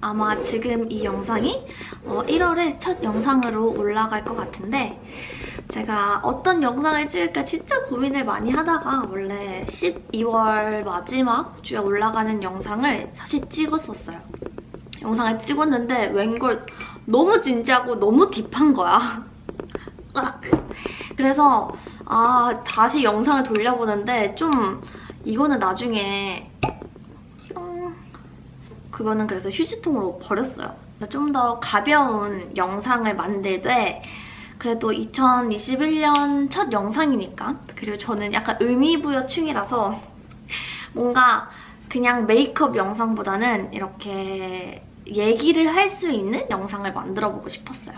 아마 지금 이 영상이 어, 1월에 첫 영상으로 올라갈 것 같은데 제가 어떤 영상을 찍을까 진짜 고민을 많이 하다가 원래 12월 마지막 주에 올라가는 영상을 사실 찍었었어요. 영상을 찍었는데 웬걸 너무 진지하고 너무 딥한 거야. 으악. 그래서 아 다시 영상을 돌려보는데 좀 이거는 나중에 뿅. 그거는 그래서 휴지통으로 버렸어요. 좀 더 가벼운 영상을 만들되 그래도 2021년 첫 영상이니까 그리고 저는 약간 의미부여충이라서 뭔가 그냥 메이크업 영상보다는 이렇게 얘기를 할 수 있는 영상을 만들어보고 싶었어요.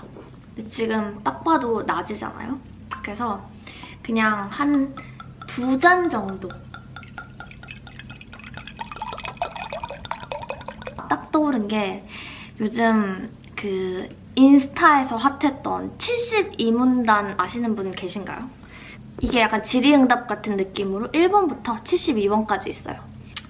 지금 딱 봐도 낮이잖아요? 그래서 그냥 한 두 잔 정도 딱 떠오른 게 요즘 그 인스타에서 핫했던 72문단 아시는 분 계신가요? 이게 약간 질의응답 같은 느낌으로 1번부터 72번까지 있어요.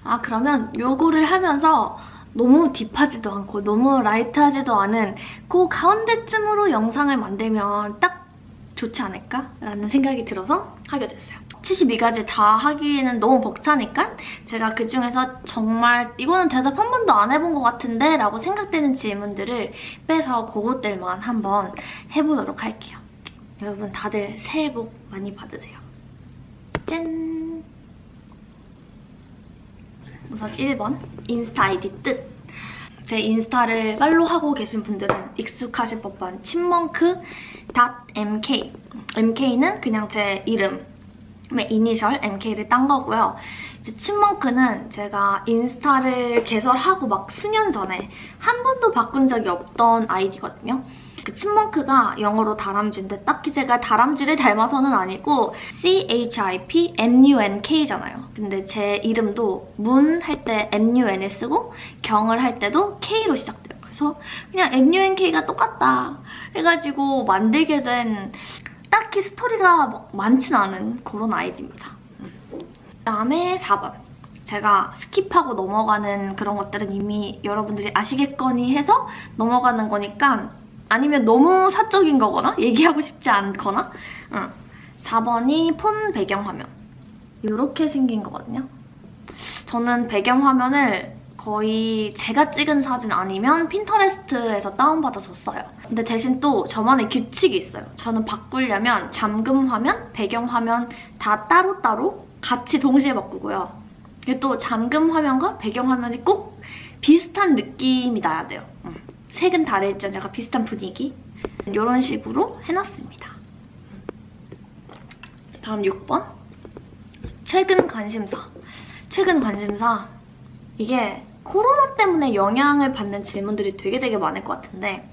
아 그러면 요거를 하면서 너무 딥하지도 않고 너무 라이트하지도 않은 그 가운데쯤으로 영상을 만들면 딱 좋지 않을까? 라는 생각이 들어서 하게 됐어요. 72가지 다 하기에는 너무 벅차니까 제가 그중에서 정말 이거는 대답 한 번도 안 해본 것 같은데 라고 생각되는 질문들을 빼서 그것들만 한번 해보도록 할게요. 여러분 다들 새해 복 많이 받으세요. 짠! 우선 1번 인스타 아이디 뜻 제 인스타를 팔로우하고 계신 분들은 익숙하실 법한 친멍크.mk mk는 그냥 제 이름 이니셜 MK를 딴 거고요. 이제 친멍크는 제가 인스타를 개설하고 막 수년 전에 한 번도 바꾼 적이 없던 아이디거든요. 그 친멍크가 영어로 다람쥐인데 딱히 제가 다람쥐를 닮아서는 아니고 C-H-I-P-M-U-N-K잖아요. 근데 제 이름도 문 할 때 M-U-N을 쓰고 경을 할 때도 K로 시작돼요. 그래서 그냥 M-U-N-K가 똑같다 해가지고 만들게 된 딱히 스토리가 막 많진 않은 그런 아이디입니다. 그다음에 4번. 제가 스킵하고 넘어가는 그런 것들은 이미 여러분들이 아시겠거니 해서 넘어가는 거니까 아니면 너무 사적인 거거나 얘기하고 싶지 않거나 응. 4번이 폰 배경화면 이렇게 생긴 거거든요. 저는 배경화면을 거의 제가 찍은 사진 아니면 핀터레스트에서 다운받아서 써요. 근데 대신 또 저만의 규칙이 있어요. 저는 바꾸려면 잠금 화면, 배경 화면 다 따로따로 같이 동시에 바꾸고요. 또 잠금 화면과 배경 화면이 꼭 비슷한 느낌이 나야 돼요. 색은 다를지언 약간 비슷한 분위기 이런 식으로 해놨습니다. 다음 6번 최근 관심사 최근 관심사 이게 코로나 때문에 영향을 받는 질문들이 되게 되게 많을 것 같은데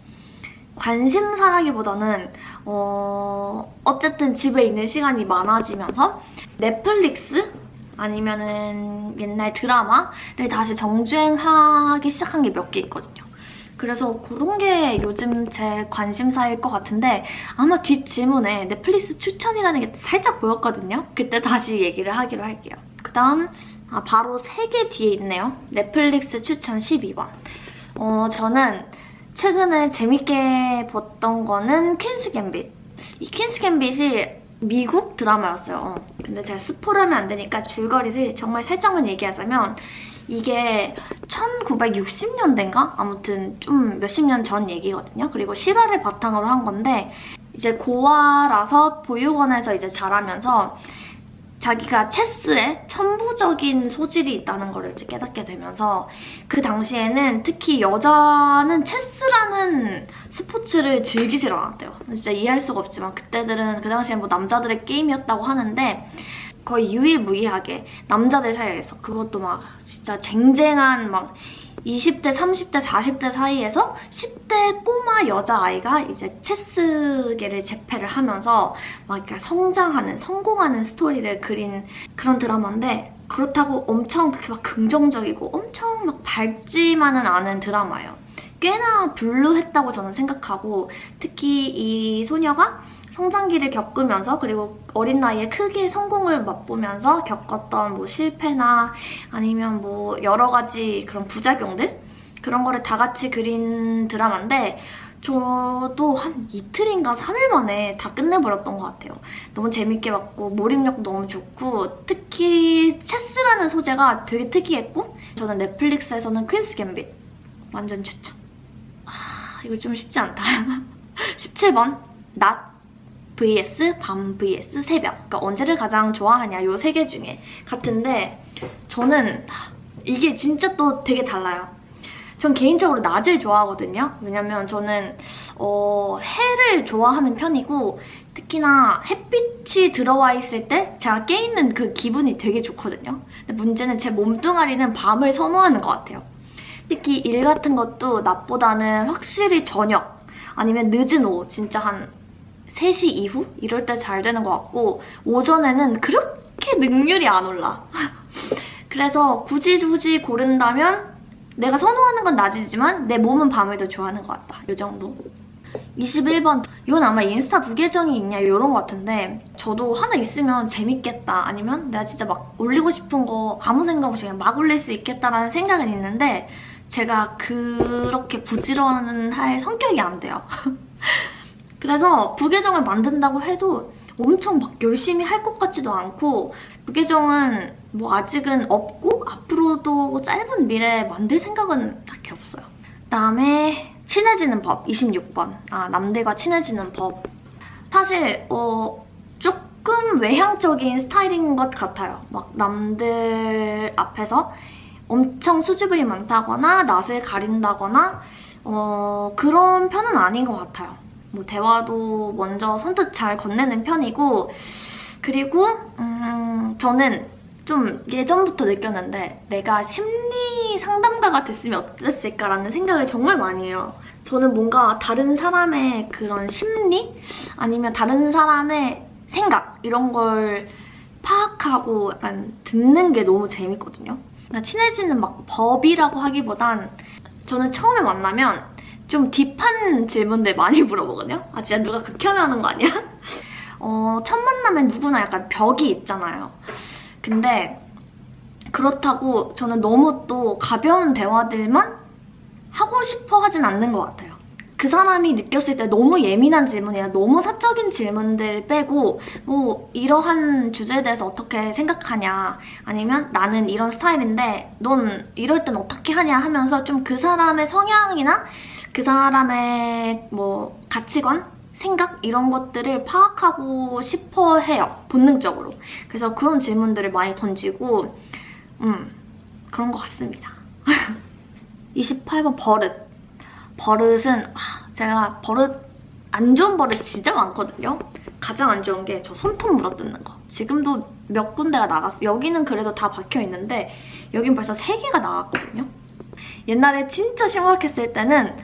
관심사라기보다는 어... 어쨌든 집에 있는 시간이 많아지면서 넷플릭스 아니면은 옛날 드라마를 다시 정주행하기 시작한 게 몇 개 있거든요. 그래서 그런 게 요즘 제 관심사일 것 같은데 아마 뒷질문에 넷플릭스 추천이라는 게 살짝 보였거든요. 그때 다시 얘기를 하기로 할게요. 그 다음 아, 바로 3개 뒤에 있네요. 넷플릭스 추천 12번. 어, 저는 최근에 재밌게 봤던 거는 퀸스 갬빗. 이 퀸스 갬빗이 미국 드라마였어요. 근데 제가 스포를 하면 안 되니까 줄거리를 정말 살짝만 얘기하자면 이게 1960년대인가? 아무튼 좀 몇십 년 전 얘기거든요. 그리고 실화를 바탕으로 한 건데 이제 고아라서 보육원에서 이제 자라면서 자기가 체스에 천부적인 소질이 있다는 걸 이제 깨닫게 되면서 그 당시에는 특히 여자는 체스라는 스포츠를 즐기질 않았대요. 진짜 이해할 수가 없지만 그때들은 그 당시엔 뭐 남자들의 게임이었다고 하는데 거의 유일무이하게 남자들 사이에서 그것도 막 진짜 쟁쟁한 막 20대, 30대, 40대 사이에서 10대 꼬마 여자아이가 이제 체스계를 재패를 하면서 막 성장하는, 성공하는 스토리를 그린 그런 드라마인데 그렇다고 엄청 그렇게 막 긍정적이고 엄청 막 밝지만은 않은 드라마예요. 꽤나 블루했다고 저는 생각하고 특히 이 소녀가 성장기를 겪으면서 그리고 어린 나이에 크게 성공을 맛보면서 겪었던 뭐 실패나 아니면 뭐 여러 가지 그런 부작용들 그런 거를 다 같이 그린 드라마인데 저도 한 이틀인가 3일 만에 다 끝내버렸던 것 같아요. 너무 재밌게 봤고 몰입력 너무 좋고 특히 체스라는 소재가 되게 특이했고 저는 넷플릭스에서는 퀸스 갬빗 완전 추천. 아 이거 좀 쉽지 않다. 17번 낮 vs 밤 vs 새벽 그러니까 언제를 가장 좋아하냐 요 세 개 중에 같은데 저는 이게 진짜 또 되게 달라요. 전 개인적으로 낮을 좋아하거든요. 왜냐면 저는 어, 해를 좋아하는 편이고 특히나 햇빛이 들어와 있을 때 제가 깨있는 그 기분이 되게 좋거든요. 근데 문제는 제 몸뚱아리는 밤을 선호하는 것 같아요. 특히 일 같은 것도 낮보다는 확실히 저녁 아니면 늦은 오후 진짜 한 3시 이후? 이럴 때 잘 되는 것 같고 오전에는 그렇게 능률이 안 올라. 그래서 굳이 굳이 고른다면 내가 선호하는 건 낮이지만 내 몸은 밤을 더 좋아하는 것 같다. 이 정도. 21번 이건 아마 인스타 부계정이 있냐 이런 것 같은데 저도 하나 있으면 재밌겠다 아니면 내가 진짜 막 올리고 싶은 거 아무 생각 없이 그냥 막 올릴 수 있겠다라는 생각은 있는데 제가 그렇게 부지런할 성격이 안 돼요. 그래서 부계정을 만든다고 해도 엄청 막 열심히 할 것 같지도 않고 부계정은 뭐 아직은 없고 앞으로도 짧은 미래에 만들 생각은 딱히 없어요. 그다음에 친해지는 법 26번 아 남들과 친해지는 법 사실 어 조금 외향적인 스타일인 것 같아요. 막 남들 앞에서 엄청 수줍음이 많다거나 낯을 가린다거나 어 그런 편은 아닌 것 같아요. 뭐 대화도 먼저 선뜻 잘 건네는 편이고 그리고 음, 저는 좀 예전부터 느꼈는데 내가 심리 상담가가 됐으면 어땠을까라는 생각을 정말 많이 해요. 저는 뭔가 다른 사람의 그런 심리 아니면 다른 사람의 생각 이런 걸 파악하고 약간 듣는 게 너무 재밌거든요. 그러니까 친해지는 막 법이라고 하기보단 저는 처음에 만나면 좀 딥한 질문들 많이 물어보거든요. 아 진짜 누가 극혐해하는 거 아니야? 어, 첫 만나면 누구나 약간 벽이 있잖아요. 근데 그렇다고 저는 너무 또 가벼운 대화들만 하고 싶어 하진 않는 것 같아요. 그 사람이 느꼈을 때 너무 예민한 질문이나 너무 사적인 질문들 빼고 뭐 이러한 주제에 대해서 어떻게 생각하냐 아니면 나는 이런 스타일인데 넌 이럴 땐 어떻게 하냐 하면서 좀 그 사람의 성향이나 그 사람의 뭐 가치관 생각 이런 것들을 파악하고 싶어 해요. 본능적으로. 그래서 그런 질문들을 많이 던지고 음 그런 것 같습니다. 28번 버릇. 버릇은 아, 제가 버릇 안 좋은 버릇 진짜 많거든요. 가장 안 좋은 게 저 손톱 물어뜯는 거. 지금도 몇 군데가 나갔어. 여기는 그래도 다 박혀있는데 여긴 벌써 3개가 나갔거든요. 옛날에 진짜 심각했을 때는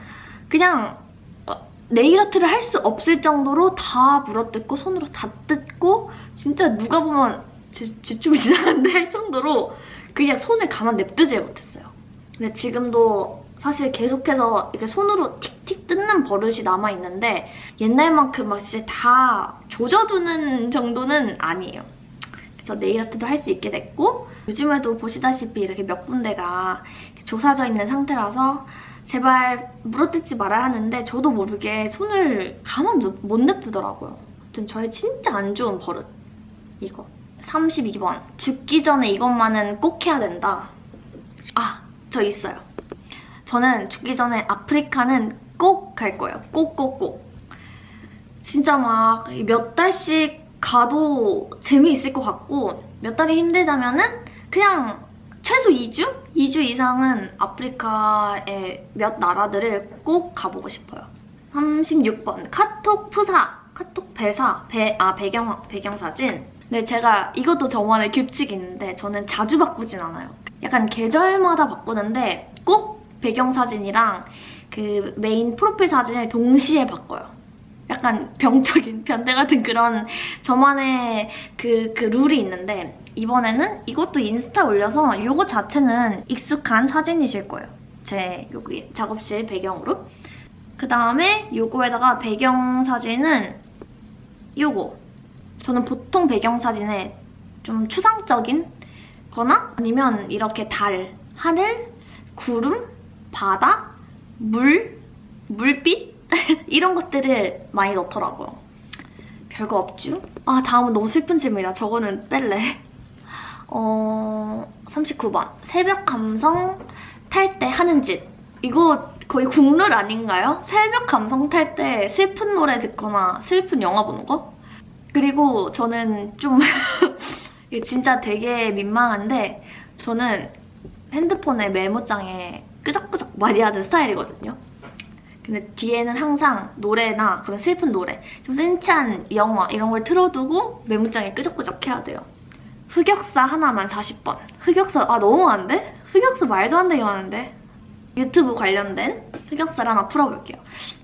그냥 네일 아트를 할 수 없을 정도로 다 물어뜯고 손으로 다 뜯고 진짜 누가 보면 좀 이상한데 할 정도로 그냥 손을 가만 냅두질 못했어요. 근데 지금도 사실 계속해서 이렇게 손으로 틱틱 뜯는 버릇이 남아있는데 옛날만큼 막 진짜 다 조져두는 정도는 아니에요. 그래서 네일 아트도 할 수 있게 됐고 요즘에도 보시다시피 이렇게 몇 군데가 조사져 있는 상태라서 제발 물어뜯지 말아야 하는데 저도 모르게 손을 가만 못 냅두더라고요. 아무튼 저의 진짜 안 좋은 버릇. 이거. 32번. 죽기 전에 이것만은 꼭 해야 된다. 아, 저 있어요. 저는 죽기 전에 아프리카는 꼭 갈 거예요. 꼭, 꼭, 꼭. 진짜 막 몇 달씩 가도 재미있을 것 같고 몇 달이 힘들다면은 그냥 최소 2주? 2주 이상은 아프리카의 몇 나라들을 꼭 가보고 싶어요. 36번 카톡 푸사, 카톡 배사, 배, 아 배경, 배경사진 네, 제가 이것도 저만의 규칙이 있는데 저는 자주 바꾸진 않아요. 약간 계절마다 바꾸는데 꼭 배경사진이랑 그 메인 프로필 사진을 동시에 바꿔요. 약간 병적인 변태 같은 그런 저만의 그, 그 룰이 있는데 이번에는 이것도 인스타 올려서 이거 자체는 익숙한 사진이실 거예요. 제 여기 작업실 배경으로. 그 다음에 이거에다가 배경 사진은 이거. 저는 보통 배경 사진에 좀 추상적인 거나 아니면 이렇게 달, 하늘, 구름, 바다, 물, 물빛 이런 것들을 많이 넣더라고요. 별거 없죠? 아 다음은 너무 슬픈 질문이다. 저거는 뺄래. 어 39번 새벽 감성 탈 때 하는 짓 이거 거의 국룰 아닌가요? 새벽 감성 탈 때 슬픈 노래 듣거나 슬픈 영화 보는 거? 그리고 저는 좀 진짜 되게 민망한데 저는 핸드폰에 메모장에 끄적끄적 많이 하는 스타일이거든요. 근데 뒤에는 항상 노래나 그런 슬픈 노래, 좀 센치한 영화 이런 걸 틀어두고 메모장에 끄적끄적 해야 돼요. 흑역사 하나만 40번. 흑역사 아 너무 많은데? 흑역사 말도 안 되게 많은데? 유튜브 관련된 흑역사를 하나 풀어볼게요.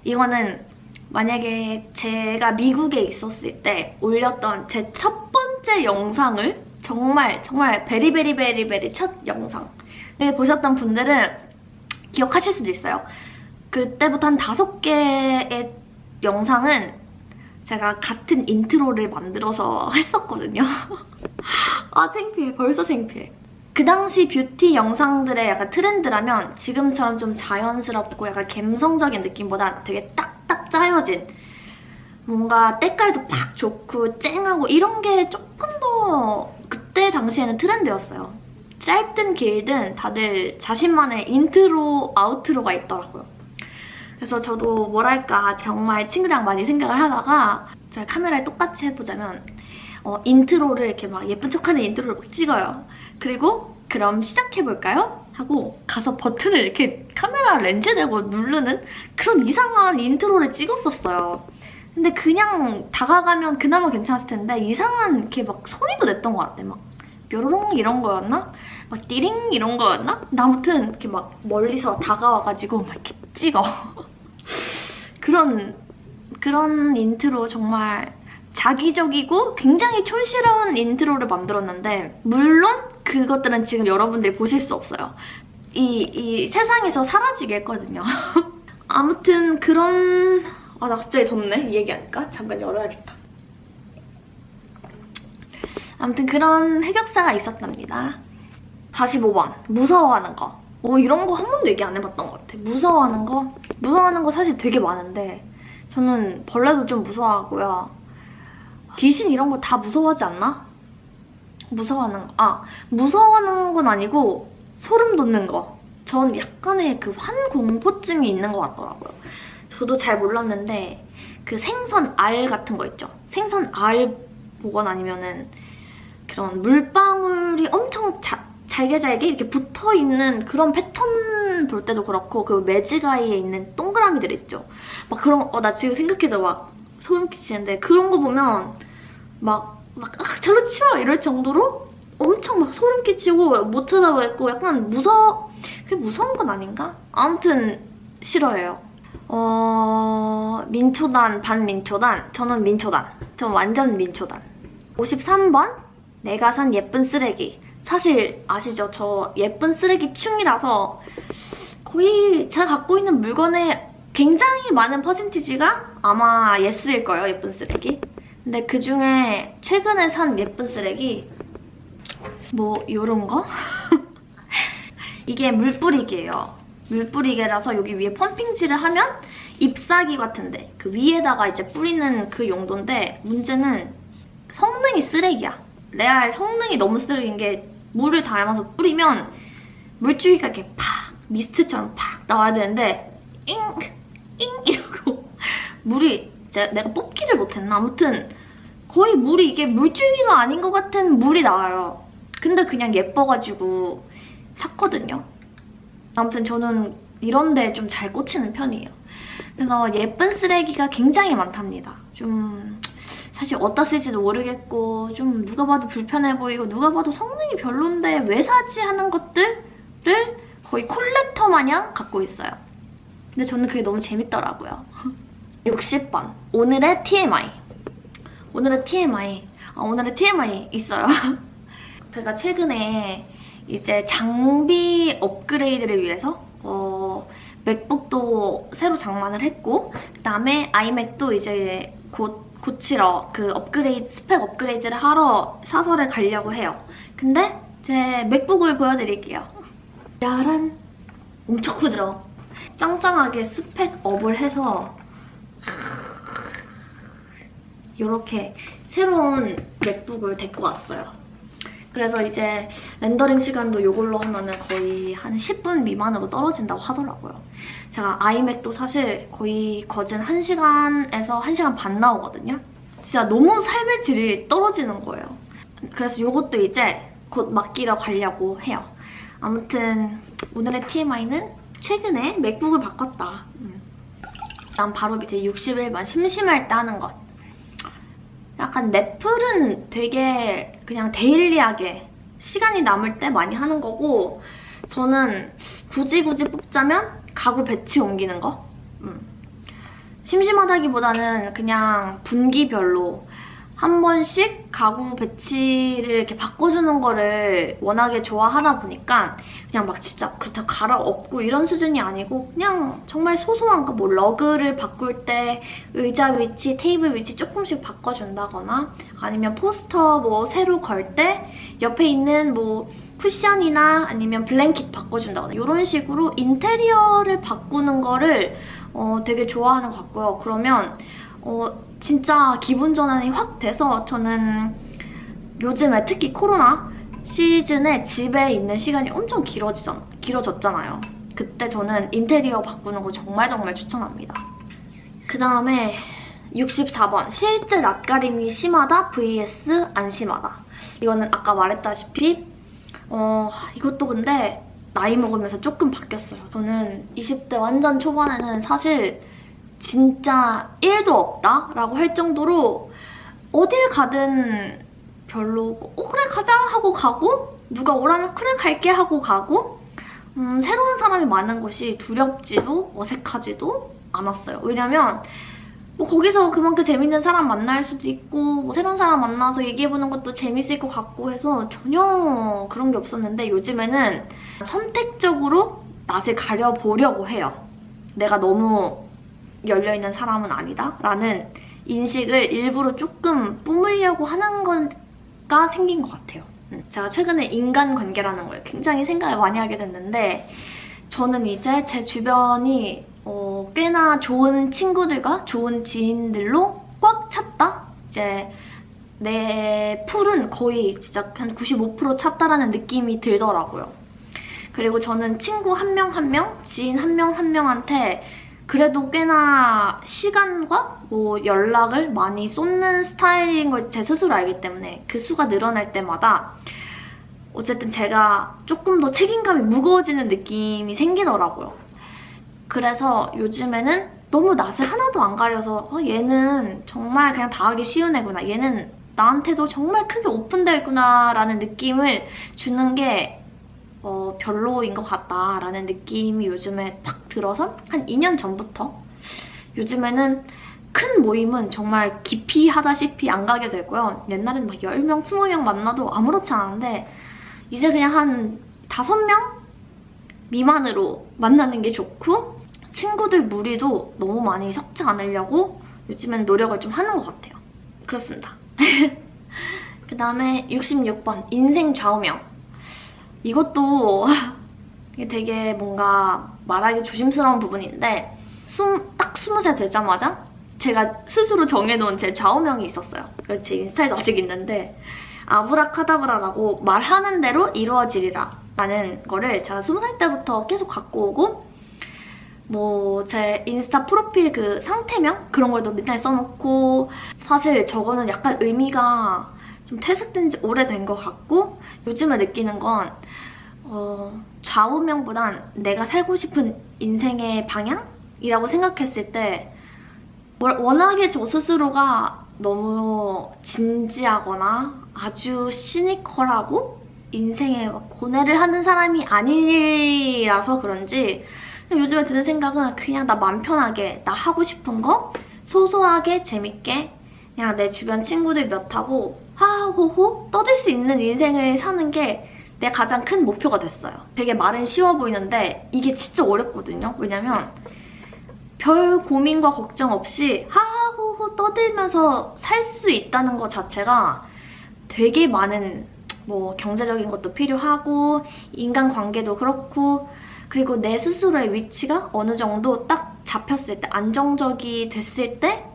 이거는 만약에 제가 미국에 있었을 때 올렸던 제 첫 번째 영상을 정말 정말 very very very very 첫 영상 을 보셨던 분들은 기억하실 수도 있어요. 그때부터 한 다섯 개의 영상은 제가 같은 인트로를 만들어서 했었거든요. 아 창피해. 벌써 창피해. 그 당시 뷰티 영상들의 약간 트렌드라면 지금처럼 좀 자연스럽고 약간 감성적인 느낌보다 되게 딱딱 짜여진 뭔가 때깔도 팍 좋고 쨍하고 이런 게 조금 더 그때 당시에는 트렌드였어요. 짧든 길든 다들 자신만의 인트로, outro가 있더라고요. 그래서 저도 뭐랄까 정말 친구랑 많이 생각을 하다가 제가 카메라에 똑같이 해보자면 어, 인트로를 이렇게 막 예쁜 척하는 인트로를 막 찍어요. 그리고 그럼 시작해볼까요? 하고 가서 버튼을 이렇게 카메라 렌즈 대고 누르는 그런 이상한 인트로를 찍었었어요. 근데 그냥 다가가면 그나마 괜찮았을 텐데 이상한 이렇게 막 소리도 냈던 것 같아. 막 뾰로롱 이런 거였나? 막 띠링 이런 거였나? 아무튼 이렇게 막 멀리서 다가와가지고 막 이렇게 찍어. 그런 그런 인트로 정말 작위적이고 굉장히 촌스러운 인트로를 만들었는데 물론 그것들은 지금 여러분들이 보실 수 없어요. 이, 이 세상에서 사라지게 했거든요. 아무튼 그런... 아, 나 갑자기 덥네. 이 얘기하니까. 잠깐 열어야겠다. 아무튼 그런 흑역사가 있었답니다. 45번. 무서워하는 거. 어, 이런 거 한 번도 얘기 안 해봤던 것 같아. 무서워하는 거? 무서워하는 거 사실 되게 많은데 저는 벌레도 좀 무서워하고요. 귀신 이런 거 다 무서워하지 않나? 무서워하는 거. 아, 무서워하는 건 아니고 소름 돋는 거. 전 약간의 그 환공포증이 있는 것 같더라고요. 저도 잘 몰랐는데 그 생선 알 같은 거 있죠? 생선 알 보거나 아니면은 그런 물방울이 엄청 자, 잘게 잘게 이렇게 붙어있는 그런 패턴 볼 때도 그렇고 그 매직아이에 있는 동그라미들 있죠? 막 그런 어, 나 지금 생각해도 막 소름 끼치는데 그런 거 보면 막, 막 아, 절로 치워 이럴 정도로 엄청 막 소름 끼치고 못 쳐다보겠고 약간 무서 그게 무서운 건 아닌가? 아무튼 싫어해요. 어... 민초단, 반민초단. 저는 민초단. 전 완전 민초단. 53번 내가 산 예쁜 쓰레기. 사실 아시죠? 저 예쁜 쓰레기 충이라서 거의 제가 갖고 있는 물건의 굉장히 많은 퍼센티지가 아마 예스일 거예요, 예쁜 쓰레기. 근데 그중에 최근에 산 예쁜 쓰레기 뭐 요런 거? 이게 물뿌리개예요. 물뿌리개라서 여기 위에 펌핑칠을 하면 잎사귀 같은데 그 위에다가 이제 뿌리는 그 용도인데 문제는 성능이 쓰레기야. 레알 성능이 너무 쓰레기인 게 물을 담아서 뿌리면 물줄기가 이렇게 팍 미스트처럼 팍 나와야 되는데 잉! 잉! 이러고 물이 이제 내가 뽑기를 못했나? 아무튼 거의 물이 이게 물줄기가 아닌 것 같은 물이 나와요. 근데 그냥 예뻐가지고 샀거든요. 아무튼 저는 이런 데 좀 잘 꽂히는 편이에요. 그래서 예쁜 쓰레기가 굉장히 많답니다. 좀 사실 어디다 쓸지도 모르겠고 좀 누가 봐도 불편해 보이고 누가 봐도 성능이 별론데 왜 사지 하는 것들을 거의 콜렉터 마냥 갖고 있어요. 근데 저는 그게 너무 재밌더라고요. 60번 오늘의 TMI 오늘의 TMI 아, 오늘의 TMI 있어요. 제가 최근에 이제 장비 업그레이드를 위해서 어, 맥북도 새로 장만을 했고 그다음에 아이맥도 이제 곧 고치러 그 업그레이드 스펙 업그레이드를 하러 사설에 가려고 해요. 근데 제 맥북을 보여드릴게요. 짜란 엄청 크죠? 짱짱하게 스펙 업을 해서 이렇게 새로운 맥북을 데리고 왔어요. 그래서 이제 렌더링 시간도 이걸로 하면 은 거의 한 10분 미만으로 떨어진다고 하더라고요. 제가 아이맥도 사실 거의 거진 1시간에서 1시간 반 나오거든요. 진짜 너무 삶의 질이 떨어지는 거예요. 그래서 이것도 이제 곧 맡기러 가려고 해요. 아무튼 오늘의 TMI는 최근에 맥북을 바꿨다. 음. 난 바로 밑에 60일만 심심할 때 하는 것. 약간 넷플은 되게 그냥 데일리하게 시간이 남을 때 많이 하는 거고 저는 굳이 굳이 뽑자면 가구 배치 옮기는 거? 음. 심심하다기보다는 그냥 분기별로 한 번씩 가구 배치를 이렇게 바꿔주는 거를 워낙에 좋아하다 보니까 그냥 막 진짜 그렇다고 갈아엎고 이런 수준이 아니고 그냥 정말 소소한 거 뭐 러그를 바꿀 때 의자 위치, 테이블 위치 조금씩 바꿔준다거나 아니면 포스터 뭐 새로 걸 때 옆에 있는 뭐 쿠션이나 아니면 blanket 바꿔준다거나 이런 식으로 인테리어를 바꾸는 거를 어, 되게 좋아하는 것 같고요. 그러면 어, 진짜 기분 전환이 확 돼서 저는 요즘에 특히 코로나 시즌에 집에 있는 시간이 엄청 길어지잖, 길어졌잖아요. 그때 저는 인테리어 바꾸는 거 정말 정말 추천합니다. 그 다음에 64번 실제 낯가림이 심하다 vs 안 심하다. 이거는 아까 말했다시피 어 이것도 근데 나이 먹으면서 조금 바뀌었어요. 저는 20대 완전 초반에는 사실 진짜 1도 없다 라고 할 정도로 어딜 가든 별로 어 그래 가자 하고 가고 누가 오라면 그래 갈게 하고 가고 음, 새로운 사람이 많은 곳이 두렵지도 어색하지도 않았어요. 왜냐면 뭐 거기서 그만큼 재밌는 사람 만날 수도 있고 뭐 새로운 사람 만나서 얘기해보는 것도 재밌을 것 같고 해서 전혀 그런 게 없었는데 요즘에는 선택적으로 낯을 가려보려고 해요. 내가 너무 열려있는 사람은 아니다 라는 인식을 일부러 조금 뿜으려고 하는 거가 생긴 것 같아요. 음, 제가 최근에 인간관계라는 걸 굉장히 생각을 많이 하게 됐는데 저는 이제 제 주변이 어, 꽤나 좋은 친구들과 좋은 지인들로 꽉 찼다? 이제 내 풀은 거의 진짜 한 95% 찼다라는 느낌이 들더라고요. 그리고 저는 친구 한 명 한 명, 지인 한 명 한 명한테 그래도 꽤나 시간과 뭐 연락을 많이 쏟는 스타일인 걸 제 스스로 알기 때문에 그 수가 늘어날 때마다 어쨌든 제가 조금 더 책임감이 무거워지는 느낌이 생기더라고요. 그래서 요즘에는 너무 낯을 하나도 안 가려서 어, 얘는 정말 그냥 다 하기 쉬운 애구나. 얘는 나한테도 정말 크게 오픈되어 있구나 라는 느낌을 주는 게 어, 별로인 것 같다라는 느낌이 요즘에 팍 들어서 한 2년 전부터 요즘에는 큰 모임은 정말 깊이 하다시피 안 가게 되고요. 옛날에는 막 10명, 20명 만나도 아무렇지 않은데 이제 그냥 한 5명 미만으로 만나는 게 좋고 친구들 무리도 너무 많이 섞지 않으려고 요즘엔 노력을 좀 하는 것 같아요. 그렇습니다. 그 다음에 66번 인생 좌우명 이것도 되게 뭔가 말하기 조심스러운 부분인데 딱 20살 되자마자 제가 스스로 정해놓은 제 좌우명이 있었어요. 제 인스타에도 아직 있는데 아브라카다브라라고 말하는 대로 이루어지리라 라는 거를 제가 20살 때부터 계속 갖고 오고 뭐 제 인스타 프로필 그 상태명 그런 걸도 맨날 써놓고 사실 저거는 약간 의미가 좀 퇴색된 지 오래된 것 같고 요즘에 느끼는 건 어, 좌우명보단 내가 살고 싶은 인생의 방향이라고 생각했을 때 워낙에 저 스스로가 너무 진지하거나 아주 시니컬하고 인생에 고뇌를 하는 사람이 아니라서 그런지 요즘에 드는 생각은 그냥 나 맘 편하게 나 하고 싶은 거 소소하게 재밌게 그냥 내 주변 친구들 몇하고 하하호호 떠들 수 있는 인생을 사는 게 내 가장 큰 목표가 됐어요. 되게 말은 쉬워 보이는데 이게 진짜 어렵거든요. 왜냐면 별 고민과 걱정 없이 하하호호 떠들면서 살 수 있다는 것 자체가 되게 많은 뭐 경제적인 것도 필요하고 인간관계도 그렇고 그리고 내 스스로의 위치가 어느 정도 딱 잡혔을 때, 안정적이 됐을 때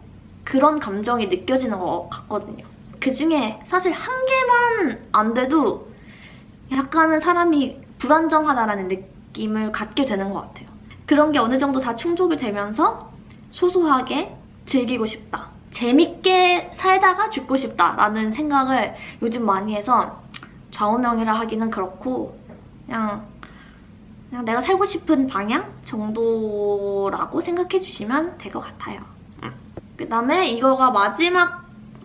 그런 감정이 느껴지는 것 같거든요. 그 중에 사실 한 개만 안 돼도 약간은 사람이 불안정하다라는 느낌을 갖게 되는 것 같아요. 그런 게 어느 정도 다 충족이 되면서 소소하게 즐기고 싶다. 재밌게 살다가 죽고 싶다라는 생각을 요즘 많이 해서 좌우명이라 하기는 그렇고 그냥 그냥 내가 살고 싶은 방향 정도라고 생각해 주시면 될 것 같아요. 그 다음에 이거가 마지막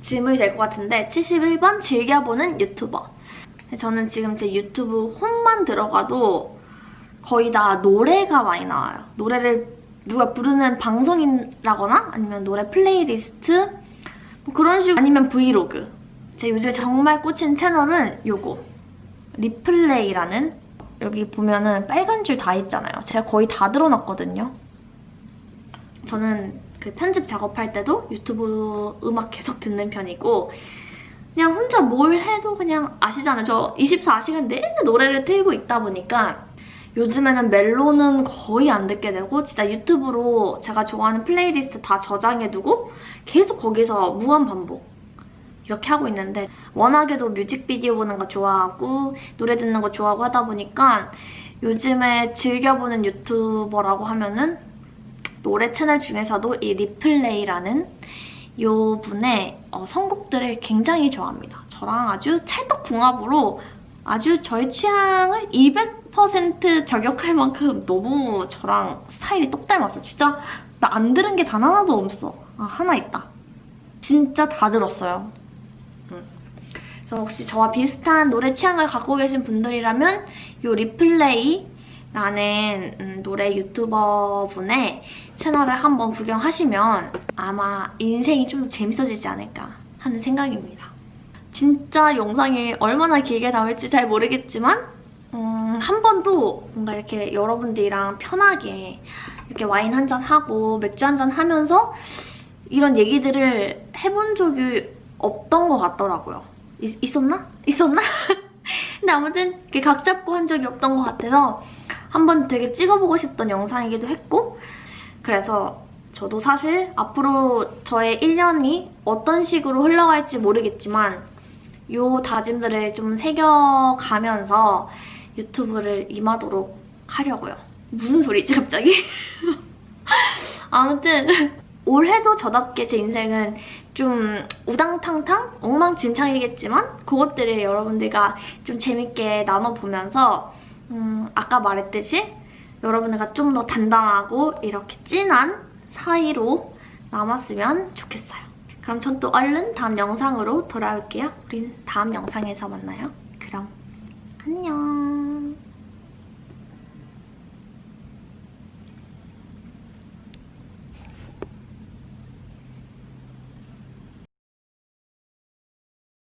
질문이 될 것 같은데 71번 즐겨보는 유튜버 저는 지금 제 유튜브 홈만 들어가도 거의 다 노래가 많이 나와요. 노래를 누가 부르는 방송이라거나 아니면 노래 플레이리스트 뭐 그런 식으로 아니면 브이로그 제 요즘에 정말 꽂힌 채널은 요거 리플레이라는 여기 보면은 빨간 줄 다 있잖아요. 제가 거의 다 들어놨거든요. 저는 그 편집 작업할 때도 유튜브 음악 계속 듣는 편이고 그냥 혼자 뭘 해도 그냥 아시잖아요. 저 24시간 내내 노래를 틀고 있다 보니까 요즘에는 멜론은 거의 안 듣게 되고 진짜 유튜브로 제가 좋아하는 플레이리스트 다 저장해두고 계속 거기서 무한 반복 이렇게 하고 있는데 워낙에도 뮤직비디오 보는 거 좋아하고 노래 듣는 거 좋아하고 하다 보니까 요즘에 즐겨보는 유튜버라고 하면은 노래 채널 중에서도 이 리플레이라는 요 분의 어, 선곡들을 굉장히 좋아합니다. 저랑 아주 찰떡궁합으로 아주 저의 취향을 200% 저격할 만큼 너무 저랑 스타일이 똑 닮았어. 진짜 나 안 들은 게 단 하나도 없어. 아, 하나 있다. 진짜 다 들었어요. 음. 그래서 혹시 저와 비슷한 노래 취향을 갖고 계신 분들이라면 이 리플레이 라는 음, 노래 유튜버 분의 채널을 한번 구경하시면 아마 인생이 좀 더 재밌어지지 않을까 하는 생각입니다. 진짜 영상이 얼마나 길게 나올지 잘 모르겠지만 음, 한 번도 뭔가 이렇게 여러분들이랑 편하게 이렇게 와인 한 잔 하고 맥주 한 잔 하면서 이런 얘기들을 해본 적이 없던 것 같더라고요. 있, 있었나? 있었나? 근데 아무튼 이렇게 각 잡고 한 적이 없던 것 같아서 한번 되게 찍어보고 싶던 영상이기도 했고 그래서 저도 사실 앞으로 저의 1년이 어떤 식으로 흘러갈지 모르겠지만 요 다짐들을 좀 새겨가면서 유튜브를 임하도록 하려고요. 무슨 소리지 갑자기? 아무튼 올해도 저답게 제 인생은 좀 우당탕탕 엉망진창이겠지만 그것들을 여러분들과 좀 재밌게 나눠보면서 음, 아까 말했듯이 여러분들과 좀 더 단단하고 이렇게 진한 사이로 남았으면 좋겠어요. 그럼 전 또 얼른 다음 영상으로 돌아올게요. 우린 다음 영상에서 만나요. 그럼